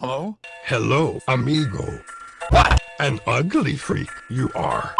Hello? Hello, amigo. What? An ugly freak you are.